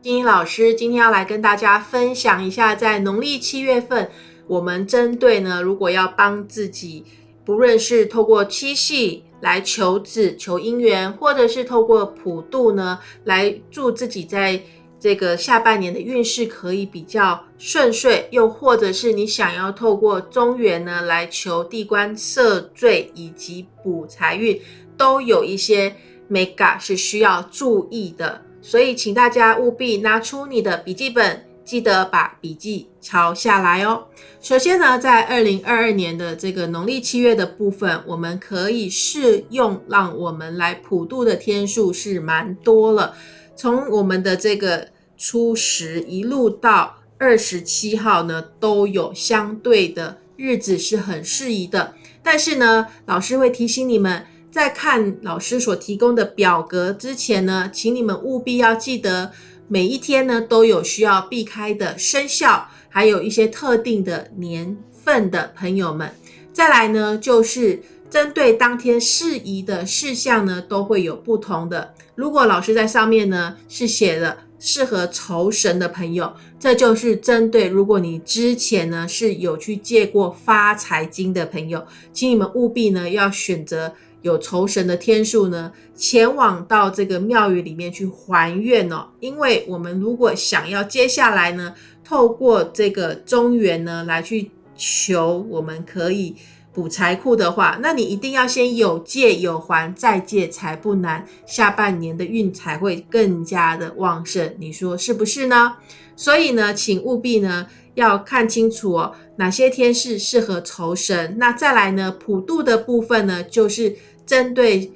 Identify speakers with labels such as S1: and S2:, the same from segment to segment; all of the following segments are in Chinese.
S1: 金英老师今天要来跟大家分享一下，在农历七月份，我们针对呢，如果要帮自己，不论是透过七夕来求子、求姻缘，或者是透过普渡呢，来祝自己在这个下半年的运势可以比较顺遂，又或者是你想要透过中元呢来求地官赦罪以及补财运，都有一些 mega 是需要注意的。所以，请大家务必拿出你的笔记本，记得把笔记抄下来哦。首先呢，在二零二二年的这个农历七月的部分，我们可以适用让我们来普渡的天数是蛮多了。从我们的这个初十一路到二十七号呢，都有相对的日子是很适宜的。但是呢，老师会提醒你们。在看老师所提供的表格之前呢，请你们务必要记得每一天呢都有需要避开的生肖，还有一些特定的年份的朋友们。再来呢，就是针对当天适宜的事项呢，都会有不同的。如果老师在上面呢是写了适合酬神的朋友，这就是针对如果你之前呢是有去借过发财金的朋友，请你们务必呢要选择。有酬神的天数呢，前往到这个庙宇里面去还愿哦。因为我们如果想要接下来呢，透过这个中元呢来去求，我们可以补财库的话，那你一定要先有借有还，再借财不难，下半年的运才会更加的旺盛。你说是不是呢？所以呢，请务必呢要看清楚哦，哪些天是适合酬神。那再来呢，普渡的部分呢，就是。针对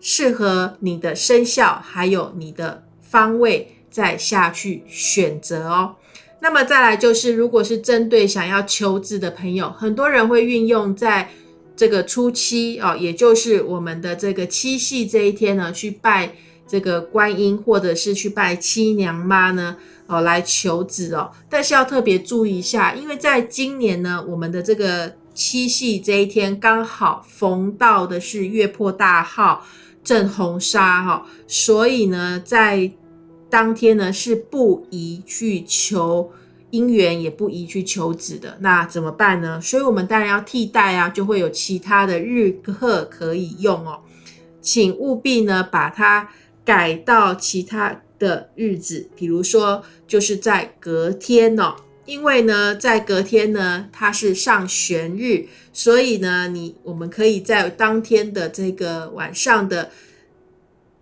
S1: 适合你的生肖，还有你的方位，再下去选择哦。那么再来就是，如果是针对想要求子的朋友，很多人会运用在这个初七哦，也就是我们的这个七夕这一天呢，去拜这个观音，或者是去拜七娘妈呢，哦来求子哦。但是要特别注意一下，因为在今年呢，我们的这个。七夕这一天刚好逢到的是月破大号正红砂哈，所以呢，在当天呢是不宜去求姻缘，也不宜去求子的。那怎么办呢？所以我们当然要替代啊，就会有其他的日课可以用哦。请务必呢把它改到其他的日子，比如说就是在隔天哦。因为呢，在隔天呢，它是上旋日，所以呢，你我们可以在当天的这个晚上的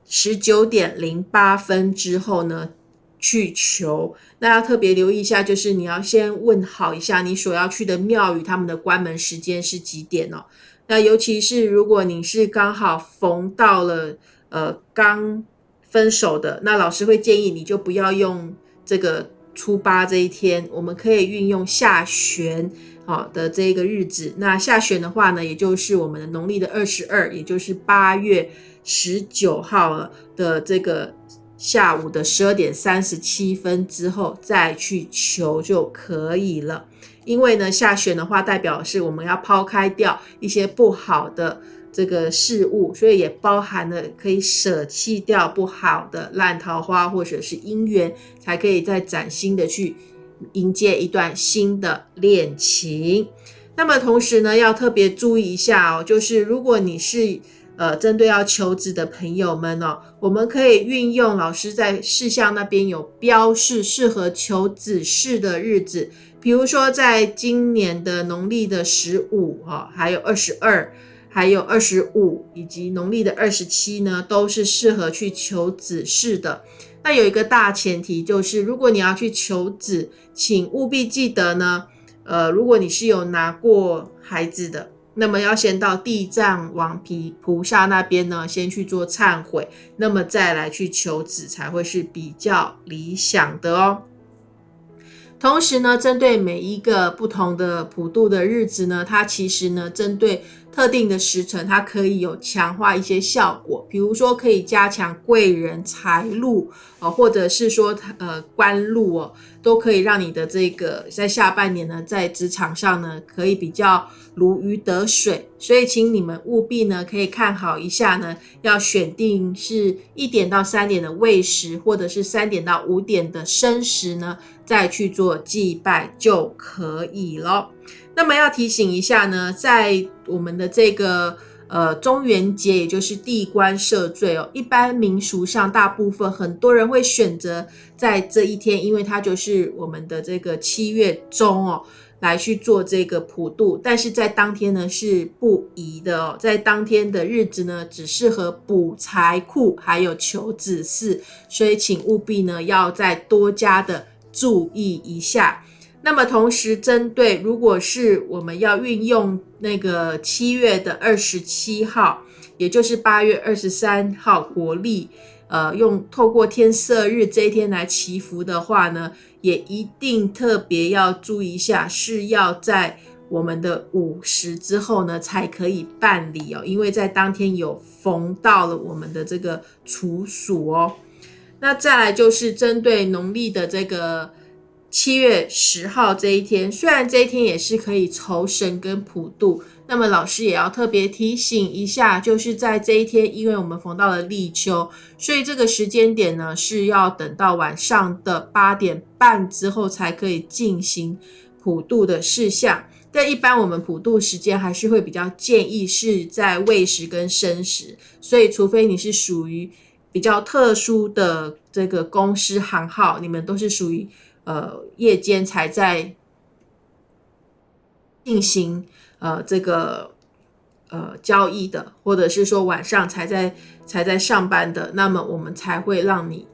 S1: 十九点零八分之后呢去求。那要特别留意一下，就是你要先问好一下你所要去的庙宇，他们的关门时间是几点哦。那尤其是如果你是刚好逢到了呃刚分手的，那老师会建议你就不要用这个。初八这一天，我们可以运用下旬好的这个日子。那下旬的话呢，也就是我们的农历的二十二，也就是八月十九号的这个下午的十二点三十七分之后再去求就可以了。因为呢，下旬的话代表是我们要抛开掉一些不好的。这个事物，所以也包含了可以舍弃掉不好的烂桃花或者是姻缘，才可以再崭新的去迎接一段新的恋情。那么同时呢，要特别注意一下哦，就是如果你是呃针对要求子的朋友们哦，我们可以运用老师在事项那边有标示适合求子事的日子，比如说在今年的农历的十五哈，还有二十二。还有二十五以及农历的二十七呢，都是适合去求子事的。那有一个大前提，就是如果你要去求子，请务必记得呢，呃，如果你是有拿过孩子的，那么要先到地藏王皮菩萨那边呢，先去做忏悔，那么再来去求子才会是比较理想的哦。同时呢，针对每一个不同的普渡的日子呢，它其实呢，针对特定的时辰，它可以有强化一些效果，比如说可以加强贵人财路哦，或者是说呃官路哦，都可以让你的这个在下半年呢，在职场上呢，可以比较如鱼得水。所以，请你们务必呢，可以看好一下呢，要选定是一点到三点的未时，或者是三点到五点的申时呢，再去做祭拜就可以了。那么要提醒一下呢，在我们的这个呃中元节，也就是地官赦罪哦，一般民俗上大部分很多人会选择在这一天，因为它就是我们的这个七月中哦，来去做这个普渡。但是在当天呢是不宜的哦，在当天的日子呢只适合补财库，还有求子嗣，所以请务必呢要再多加的注意一下。那么同时，针对如果是我们要运用那个七月的二十七号，也就是八月二十三号国历，呃，用透过天色日这一天来祈福的话呢，也一定特别要注意一下，是要在我们的午时之后呢才可以办理哦，因为在当天有逢到了我们的这个处暑哦。那再来就是针对农历的这个。七月十号这一天，虽然这一天也是可以酬神跟普渡，那么老师也要特别提醒一下，就是在这一天，因为我们逢到了立秋，所以这个时间点呢是要等到晚上的八点半之后才可以进行普渡的事项。但一般我们普渡时间还是会比较建议是在未时跟申时，所以除非你是属于比较特殊的这个公司行号，你们都是属于。呃，夜间才在进行呃这个呃交易的，或者是说晚上才在才在上班的，那么我们才会让你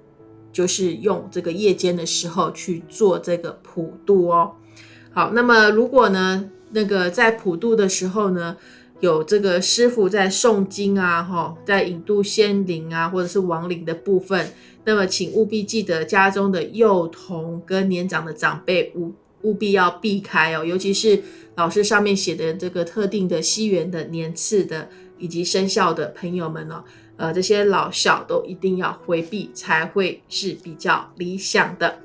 S1: 就是用这个夜间的时候去做这个普渡哦。好，那么如果呢那个在普渡的时候呢，有这个师傅在诵经啊，哈，在引渡仙灵啊，或者是亡灵的部分。那么，请务必记得家中的幼童跟年长的长辈务务必要避开哦，尤其是老师上面写的这个特定的西元的年次的以及生肖的朋友们哦，呃，这些老小都一定要回避，才会是比较理想的。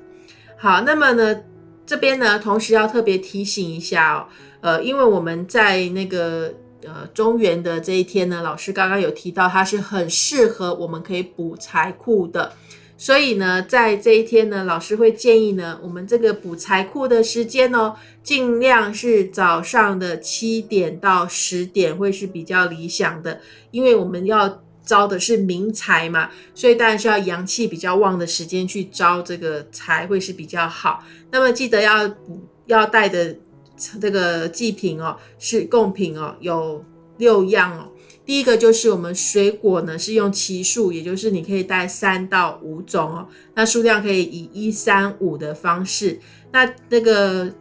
S1: 好，那么呢，这边呢，同时要特别提醒一下哦，呃，因为我们在那个。呃，中原的这一天呢，老师刚刚有提到，它是很适合我们可以补财库的。所以呢，在这一天呢，老师会建议呢，我们这个补财库的时间哦，尽量是早上的七点到十点会是比较理想的，因为我们要招的是明财嘛，所以当然是要阳气比较旺的时间去招这个财会是比较好。那么记得要要带的。这个祭品哦，是贡品哦，有六样哦。第一个就是我们水果呢，是用奇数，也就是你可以带三到五种哦。那数量可以以一三五的方式。那那个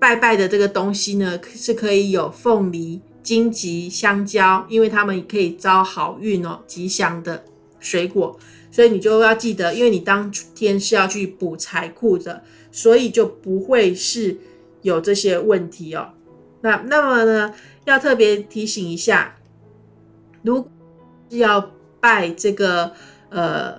S1: 拜拜的这个东西呢，是可以有凤梨、荆棘、香蕉，因为它们可以招好运哦，吉祥的水果。所以你就要记得，因为你当天是要去补财库的，所以就不会是。有这些问题哦，那那么呢，要特别提醒一下，如是要拜这个呃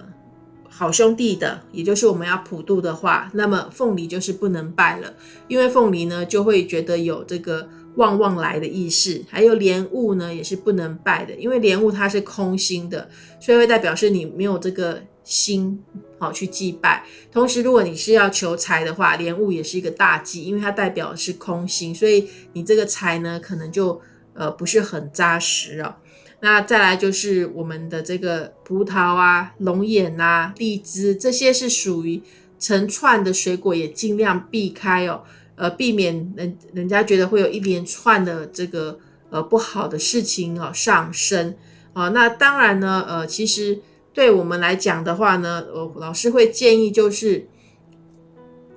S1: 好兄弟的，也就是我们要普渡的话，那么凤梨就是不能拜了，因为凤梨呢就会觉得有这个旺旺来的意思，还有莲雾呢也是不能拜的，因为莲雾它是空心的，所以会代表是你没有这个。心好去祭拜，同时如果你是要求财的话，莲雾也是一个大忌，因为它代表的是空心，所以你这个财呢可能就呃不是很扎实哦。那再来就是我们的这个葡萄啊、龙眼啊、荔枝这些是属于成串的水果，也尽量避开哦，呃，避免人人家觉得会有一连串的这个呃不好的事情哦上升啊。那当然呢，呃，其实。对我们来讲的话呢，呃，老师会建议就是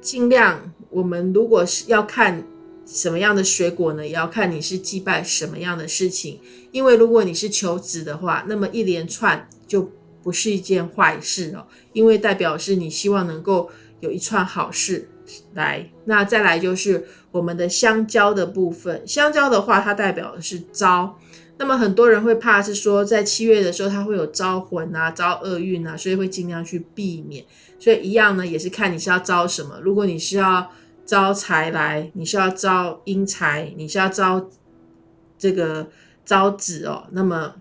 S1: 尽量，我们如果是要看什么样的水果呢，也要看你是祭拜什么样的事情。因为如果你是求子的话，那么一连串就不是一件坏事哦，因为代表是你希望能够有一串好事来。那再来就是我们的香蕉的部分，香蕉的话，它代表的是招。那么很多人会怕是说，在七月的时候，它会有招魂啊、招厄运啊，所以会尽量去避免。所以一样呢，也是看你是要招什么。如果你是要招财来，你是要招阴财，你是要招这个招子哦，那么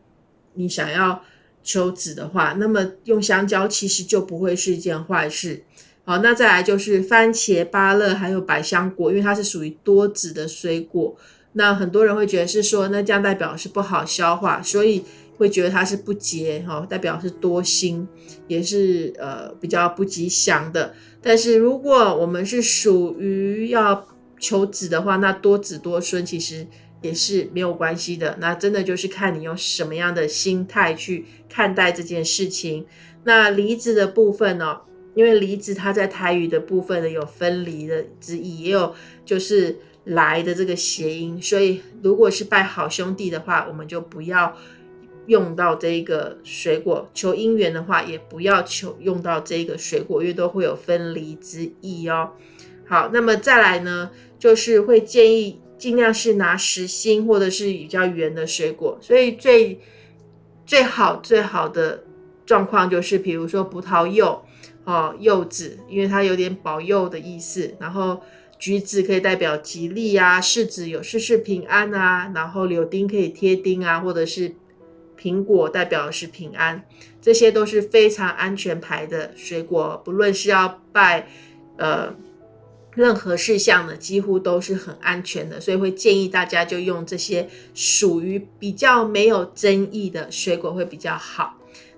S1: 你想要求子的话，那么用香蕉其实就不会是一件坏事。好，那再来就是番茄、芭乐还有百香果，因为它是属于多子的水果。那很多人会觉得是说，那这样代表是不好消化，所以会觉得它是不洁哈，代表是多心，也是呃比较不吉祥的。但是如果我们是属于要求子的话，那多子多孙其实也是没有关系的。那真的就是看你用什么样的心态去看待这件事情。那离子的部分呢，因为离子它在台语的部分呢有分离的之意，也有就是。来的这个谐音，所以如果是拜好兄弟的话，我们就不要用到这个水果；求姻缘的话，也不要求用到这个水果，因为都会有分离之意哦。好，那么再来呢，就是会建议尽量是拿实心或者是比较圆的水果。所以最最好最好的状况就是，比如说葡萄柚哦，柚子，因为它有点保佑的意思，然后。橘子可以代表吉利啊，柿子有事事平安啊，然后柳丁可以贴丁啊，或者是苹果代表的是平安，这些都是非常安全牌的水果，不论是要拜呃任何事项的，几乎都是很安全的，所以会建议大家就用这些属于比较没有争议的水果会比较好。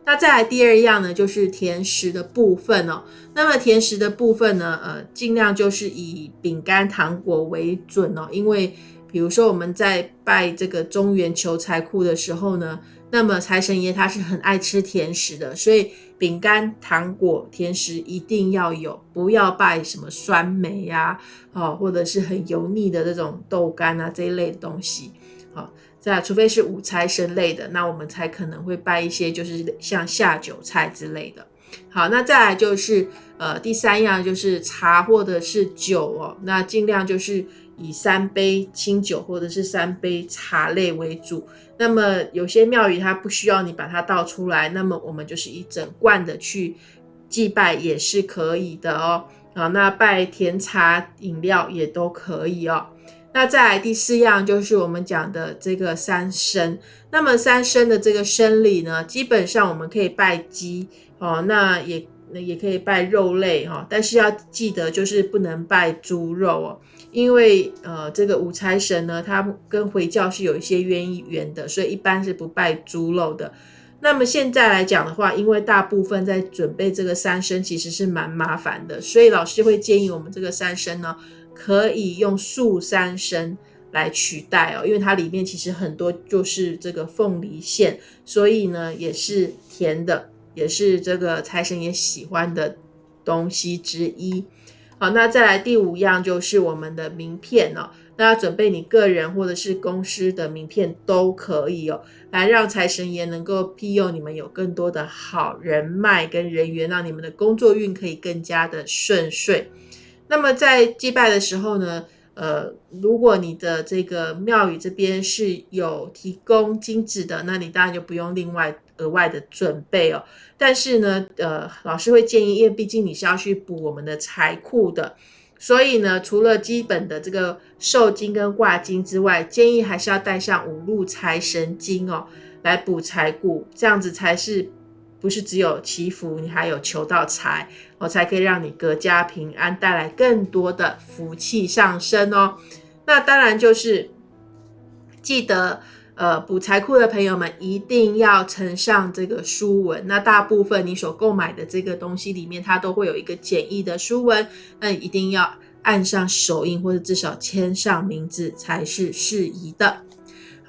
S1: 那再来第二样呢，就是甜食的部分哦。那么甜食的部分呢，呃，尽量就是以饼干、糖果为准哦。因为比如说我们在拜这个中原求财库的时候呢，那么财神爷他是很爱吃甜食的，所以饼干、糖果、甜食一定要有，不要拜什么酸梅呀，哦，或者是很油腻的这种豆干啊这一类的东西，好。在，除非是五财神类的，那我们才可能会拜一些，就是像下酒菜之类的。好，那再来就是呃第三样就是茶或者是酒哦，那尽量就是以三杯清酒或者是三杯茶类为主。那么有些庙宇它不需要你把它倒出来，那么我们就是一整罐的去祭拜也是可以的哦。好，那拜甜茶饮料也都可以哦。那再来第四样就是我们讲的这个三生。那么三生的这个生理呢，基本上我们可以拜鸡哦，那也也可以拜肉类哈，但是要记得就是不能拜猪肉哦，因为呃这个五财神呢，它跟回教是有一些渊源的，所以一般是不拜猪肉的。那么现在来讲的话，因为大部分在准备这个三生其实是蛮麻烦的，所以老师会建议我们这个三生呢。可以用素三生来取代哦，因为它里面其实很多就是这个凤梨馅，所以呢也是甜的，也是这个财神爷喜欢的东西之一。好，那再来第五样就是我们的名片哦，那准备你个人或者是公司的名片都可以哦，来让财神爷能够庇佑你们有更多的好人脉跟人缘，让你们的工作运可以更加的顺遂。那么在祭拜的时候呢，呃，如果你的这个庙宇这边是有提供金子的，那你当然就不用另外额外的准备哦。但是呢，呃，老师会建议，因为毕竟你是要去补我们的财库的，所以呢，除了基本的这个寿金跟挂金之外，建议还是要带上五路财神金哦，来补财库，这样子才是。不是只有祈福，你还有求到财，我才可以让你阖家平安，带来更多的福气上升哦。那当然就是记得，呃，补财库的朋友们一定要呈上这个书文。那大部分你所购买的这个东西里面，它都会有一个简易的书文，那一定要按上手印或者至少签上名字才是适宜的。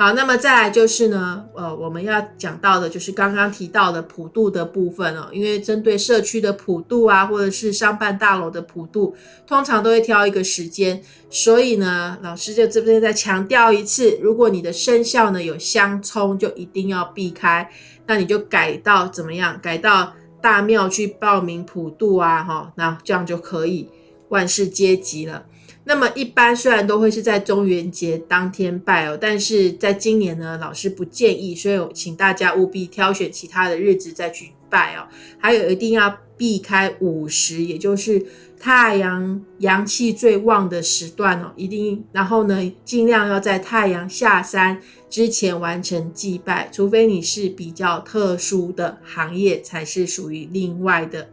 S1: 好，那么再来就是呢，呃，我们要讲到的就是刚刚提到的普渡的部分哦，因为针对社区的普渡啊，或者是商办大楼的普渡，通常都会挑一个时间，所以呢，老师就这边再强调一次，如果你的生肖呢有相冲，就一定要避开，那你就改到怎么样？改到大庙去报名普渡啊，哈，那这样就可以。万事皆吉了。那么一般虽然都会是在中元节当天拜哦，但是在今年呢，老师不建议，所以请大家务必挑选其他的日子再去拜哦。还有一定要避开午时，也就是太阳阳气最旺的时段哦，一定。然后呢，尽量要在太阳下山之前完成祭拜，除非你是比较特殊的行业，才是属于另外的。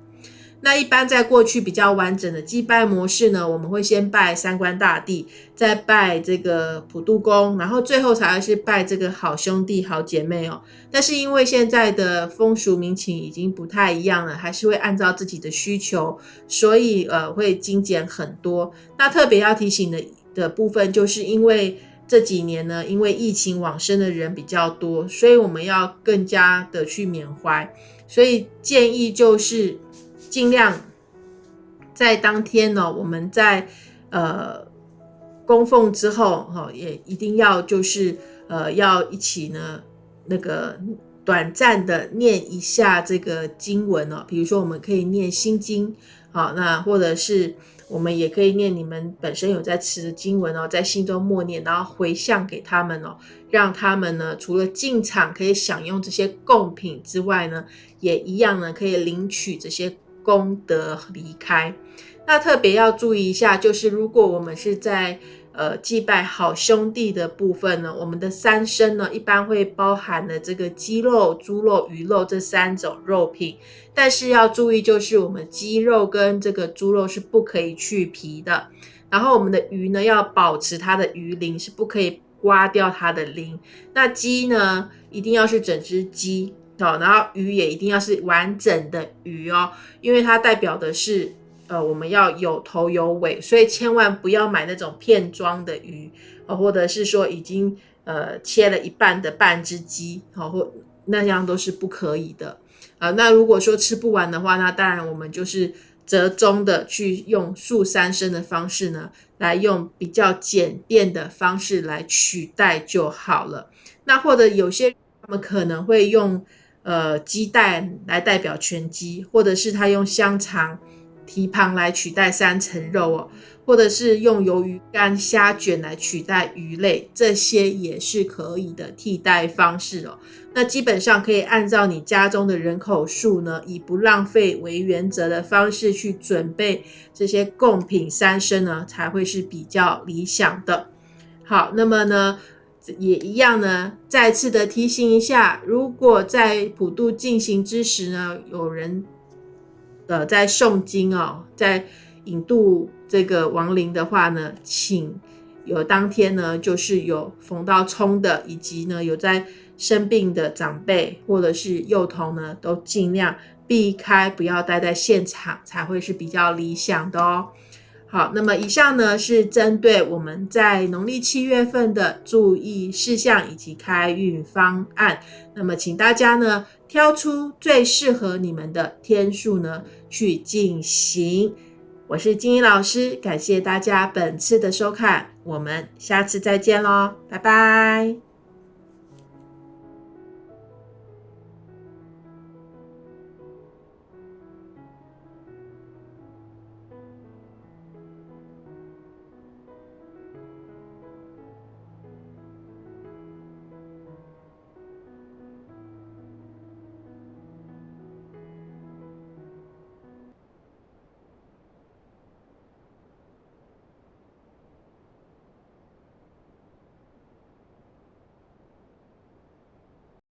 S1: 那一般在过去比较完整的祭拜模式呢，我们会先拜三官大帝，再拜这个普渡公，然后最后才会是拜这个好兄弟、好姐妹哦。但是因为现在的风俗民情已经不太一样了，还是会按照自己的需求，所以呃会精简很多。那特别要提醒的的部分，就是因为这几年呢，因为疫情往生的人比较多，所以我们要更加的去缅怀，所以建议就是。尽量在当天呢，我们在呃供奉之后哈，也一定要就是呃要一起呢那个短暂的念一下这个经文哦，比如说我们可以念心经，好，那或者是我们也可以念你们本身有在持的经文哦，在心中默念，然后回向给他们哦，让他们呢除了进场可以享用这些贡品之外呢，也一样呢可以领取这些。功德离开，那特别要注意一下，就是如果我们是在呃祭拜好兄弟的部分呢，我们的三牲呢一般会包含了这个鸡肉、猪肉、鱼肉这三种肉品，但是要注意，就是我们鸡肉跟这个猪肉是不可以去皮的，然后我们的鱼呢要保持它的鱼鳞，是不可以刮掉它的鳞。那鸡呢，一定要是整只鸡。好，然后鱼也一定要是完整的鱼哦，因为它代表的是，呃，我们要有头有尾，所以千万不要买那种片装的鱼，哦，或者是说已经呃切了一半的半只鸡，好，或那样都是不可以的。啊，那如果说吃不完的话，那当然我们就是折中的去用素三生的方式呢，来用比较简便的方式来取代就好了。那或者有些他们可能会用。呃，鸡蛋来代表全鸡，或者是他用香肠蹄膀来取代三层肉哦，或者是用鱿鱼干虾卷来取代鱼类，这些也是可以的替代方式哦。那基本上可以按照你家中的人口数呢，以不浪费为原则的方式去准备这些贡品三生呢，才会是比较理想的。好，那么呢？也一样呢，再次的提醒一下，如果在普渡进行之时呢，有人呃在诵经哦，在引渡这个亡灵的话呢，请有当天呢就是有逢到冲的，以及呢有在生病的长辈或者是幼童呢，都尽量避开，不要待在现场，才会是比较理想的哦。好，那么以上呢是针对我们在农历七月份的注意事项以及开运方案。那么请大家呢挑出最适合你们的天数呢去进行。我是金英老师，感谢大家本次的收看，我们下次再见喽，拜拜。